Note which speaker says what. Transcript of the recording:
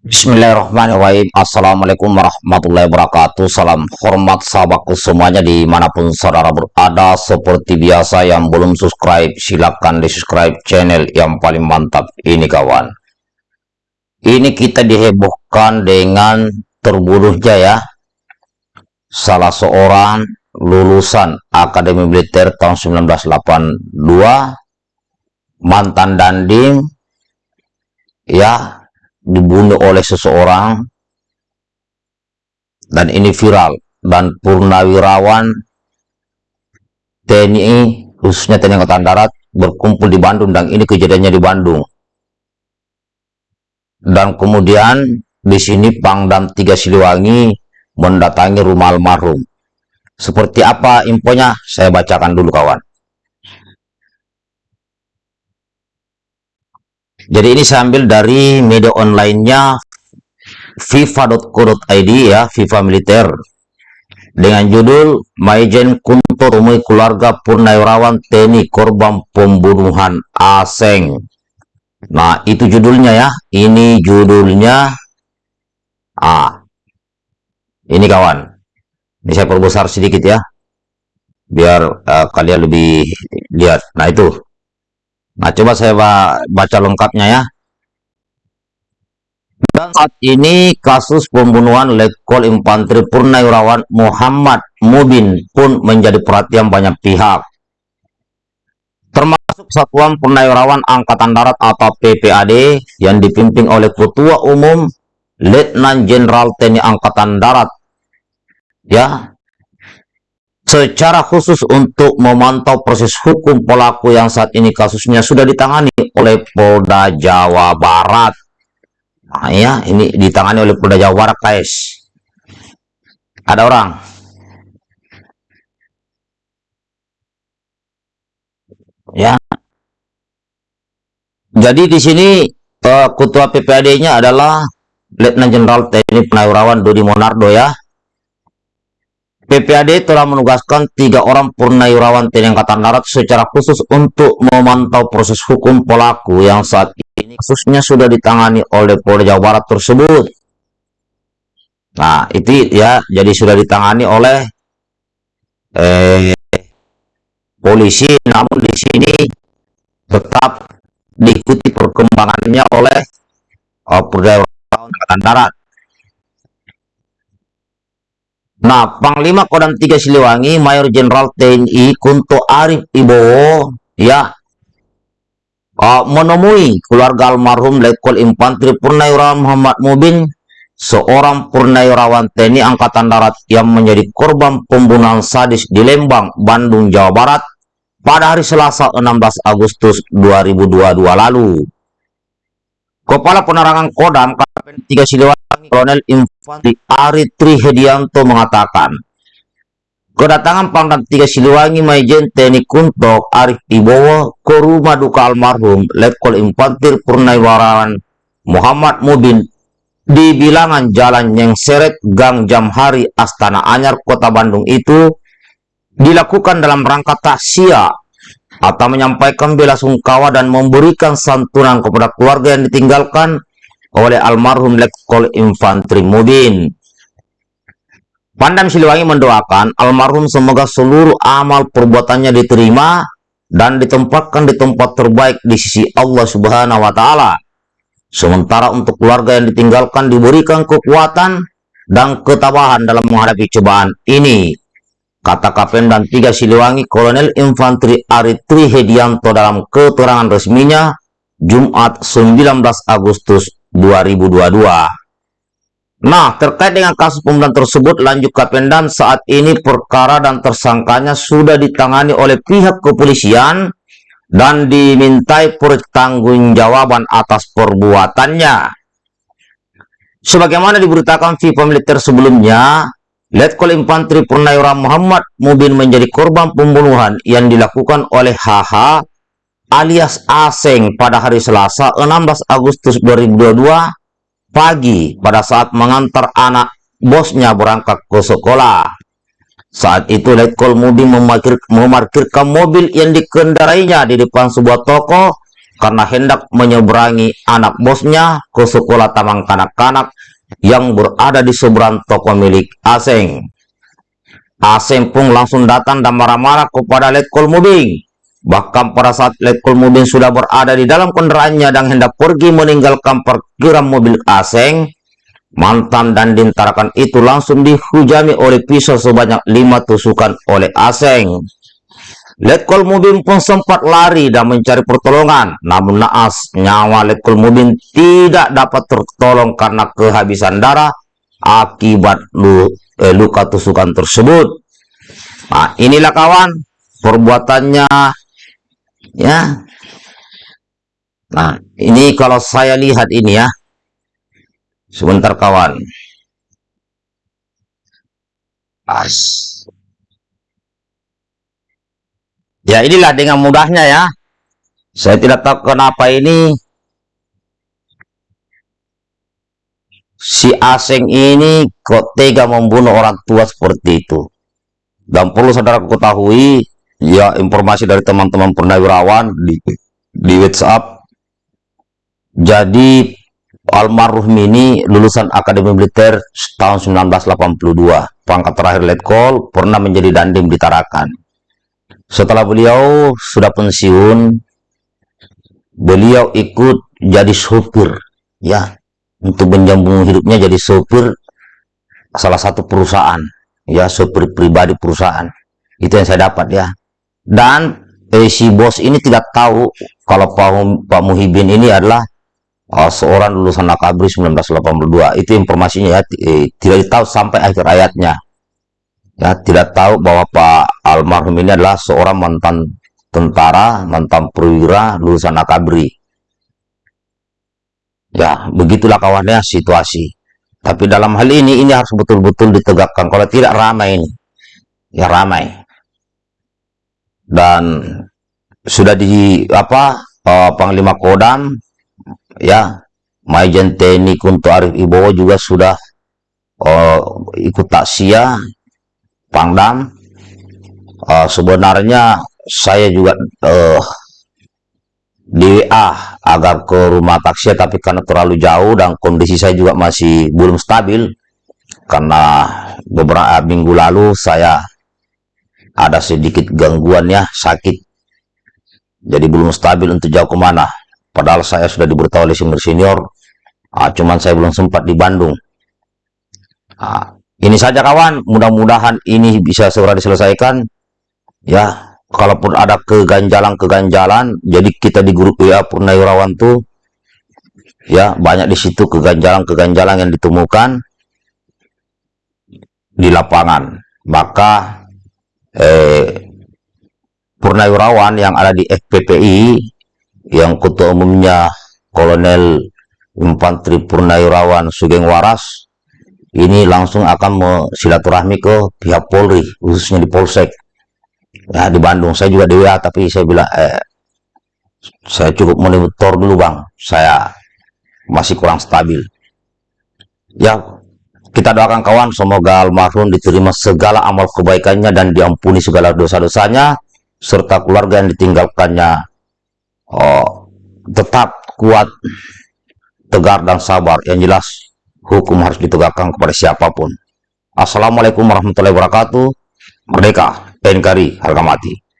Speaker 1: Bismillahirrahmanirrahim. Assalamualaikum warahmatullahi wabarakatuh. Salam hormat sahabatku semuanya di mana pun saudara berada. Seperti biasa yang belum subscribe silahkan di subscribe channel yang paling mantap ini kawan. Ini kita dihebohkan dengan terbunuhnya ya. Salah seorang lulusan Akademi Militer tahun 1982 Mantan Dandim Ya dibunuh oleh seseorang. Dan ini viral. Dan purnawirawan TNI khususnya TNI Angkatan Darat berkumpul di Bandung. Dan ini kejadiannya di Bandung. Dan kemudian di sini Pangdam Tiga Siliwangi mendatangi rumah almarhum. Seperti apa infonya? Saya bacakan dulu kawan Jadi ini saya ambil dari media onlinenya fifa.co.id ya, FIFA Militer. Dengan judul Maijen Kunto Rumui Keluarga Purnawirawan TNI Korban Pembunuhan Aseng. Nah, itu judulnya ya. Ini judulnya Ah. Ini kawan. Ini saya perbesar sedikit ya. Biar uh, kalian lebih lihat. Nah, itu. Nah, coba saya baca lengkapnya ya. Dan saat ini kasus pembunuhan Letkol Infanteri Purnawirawan Muhammad Mubin pun menjadi perhatian banyak pihak. Termasuk Satuan Purnawirawan Angkatan Darat atau PPAD yang dipimpin oleh Ketua Umum Letnan Jenderal TNI Angkatan Darat. Ya, secara khusus untuk memantau proses hukum pelaku yang saat ini kasusnya sudah ditangani oleh Polda Jawa Barat. Nah ya, ini ditangani oleh Polda Jawa Barat, guys. Ada orang. Ya. Jadi di sini uh, ketua PPAD-nya adalah Letnan Jenderal TNI Purnawirawan Dodi Monardo ya. PPAD telah menugaskan tiga orang purnawirawan TNI Angkatan Darat secara khusus untuk memantau proses hukum pelaku yang saat ini kasusnya sudah ditangani oleh Polda Jawa Barat tersebut. Nah, itu ya, jadi sudah ditangani oleh eh, polisi, namun di sini tetap diikuti perkembangannya oleh uh, Polda Angkatan Darat. Nah, Panglima Kodam 3 Siliwangi, Mayor Jenderal TNI Kunto Arif Ibowo, ya, uh, menemui keluarga almarhum Letkol Infantri Purnawirawan Muhammad Mubin, seorang purnawirawan TNI Angkatan Darat yang menjadi korban pembunuhan sadis di Lembang, Bandung, Jawa Barat pada hari Selasa 16 Agustus 2022 lalu. Kepala Penerangan Kodam KPN 3 Siliwangi Kolonel Infantri Ari Trihedianto mengatakan, kedatangan Pangdam 3 Siliwangi Maijen TNI Kuntok Arif Ibowo ke rumah duka almarhum Letkol Infantri Purnawirawan Muhammad Mubin di bilangan Jalan Seret Gang Jamhari Astana Anyar Kota Bandung itu dilakukan dalam rangka taksia atau menyampaikan bela sungkawa dan memberikan santunan kepada keluarga yang ditinggalkan oleh almarhum Letkol Infantri Mudin. Pandam Siliwangi mendoakan almarhum semoga seluruh amal perbuatannya diterima dan ditempatkan di tempat terbaik di sisi Allah Subhanahu wa taala. Sementara untuk keluarga yang ditinggalkan diberikan kekuatan dan ketabahan dalam menghadapi cobaan ini. Kata Kapten dan tiga Siliwangi Kolonel Infantri Aritri Hedianto dalam keterangan resminya Jumat 19 Agustus 2022. Nah, terkait dengan kasus pembunuhan tersebut, lanjut Kapendam saat ini perkara dan tersangkanya sudah ditangani oleh pihak kepolisian dan dimintai pertanggungjawaban atas perbuatannya. Sebagaimana diberitakan FIFA militer sebelumnya, Letkol Infantri Purnawirawan Muhammad Mubin menjadi korban pembunuhan yang dilakukan oleh HH alias Aseng pada hari Selasa 16 Agustus 2022 pagi pada saat mengantar anak bosnya berangkat ke sekolah. Saat itu Letkol Mudi memarkir, memarkirkan mobil yang dikendarainya di depan sebuah toko karena hendak menyeberangi anak bosnya ke sekolah tamang kanak-kanak yang berada di seberang toko milik Aseng. Aseng pun langsung datang dan marah-marah kepada Letkol Mubing. Bahkan pada saat Letkol Mubing sudah berada di dalam kendaraannya dan hendak pergi meninggalkan perkiraan mobil Aseng, mantan dan dintarakan itu langsung dihujami oleh pisau sebanyak lima tusukan oleh Aseng. Letkol Mubin pun sempat lari dan mencari pertolongan. Namun naas, nyawa Letkol Mubin tidak dapat tertolong karena kehabisan darah akibat eh, luka tusukan tersebut. Nah, inilah kawan perbuatannya ya. Nah, ini kalau saya lihat ini ya. Sebentar kawan. As. Ya inilah dengan mudahnya ya. Saya tidak tahu kenapa ini si asing ini kok tega membunuh orang tua seperti itu. Dan perlu saudara ketahui, ya informasi dari teman-teman purnawirawan di, di WhatsApp. Jadi almarhum ini lulusan Akademi Militer tahun 1982. Pangkat terakhir Letkol, pernah menjadi dandim di Tarakan setelah beliau sudah pensiun, beliau ikut jadi sopir, ya, untuk menjambung hidupnya jadi sopir salah satu perusahaan, ya, sopir pribadi perusahaan. Itu yang saya dapat ya. Dan eh, si bos ini tidak tahu kalau Pak, Pak Muhibin ini adalah uh, seorang lulusan Akabri 1982. Itu informasinya ya, eh, tidak tahu sampai akhir ayatnya ya tidak tahu bahwa Pak almarhum ini adalah seorang mantan tentara, mantan perwira lulusan akabri. Ya, begitulah kawannya situasi. Tapi dalam hal ini ini harus betul-betul ditegakkan. Kalau tidak ramai ini, ya ramai. Dan sudah di apa uh, Panglima Kodam, ya Majen TNI Kunto Arif Ibowo juga sudah uh, ikut taksia Pangdam. Uh, sebenarnya saya juga uh, di WA agar ke rumah taksi tapi karena terlalu jauh dan kondisi saya juga masih belum stabil. Karena beberapa minggu lalu saya ada sedikit gangguan ya sakit. Jadi belum stabil untuk jauh ke mana padahal saya sudah diberitahu oleh senior senior. Uh, cuman saya belum sempat di Bandung. Uh, ini saja kawan, mudah-mudahan ini bisa segera diselesaikan. Ya, kalaupun ada keganjalan-keganjalan, jadi kita di grup WA Purnawirawan tuh ya banyak di situ keganjalan-keganjalan yang ditemukan di lapangan. Maka eh, Purnawirawan yang ada di FPPI yang ketua umumnya Kolonel Infanteri Purnawirawan Sugeng Waras ini langsung akan silaturahmi ke pihak Polri khususnya di Polsek. Ya di Bandung. Saya juga di WA tapi saya bilang eh, saya cukup monitor dulu bang. Saya masih kurang stabil. Ya kita doakan kawan semoga almarhum diterima segala amal kebaikannya dan diampuni segala dosa-dosanya serta keluarga yang ditinggalkannya oh, tetap kuat tegar dan sabar yang jelas hukum harus ditegakkan kepada siapa pun. Assalamualaikum warahmatullahi wabarakatuh. Merdeka, NKRI, harga mati.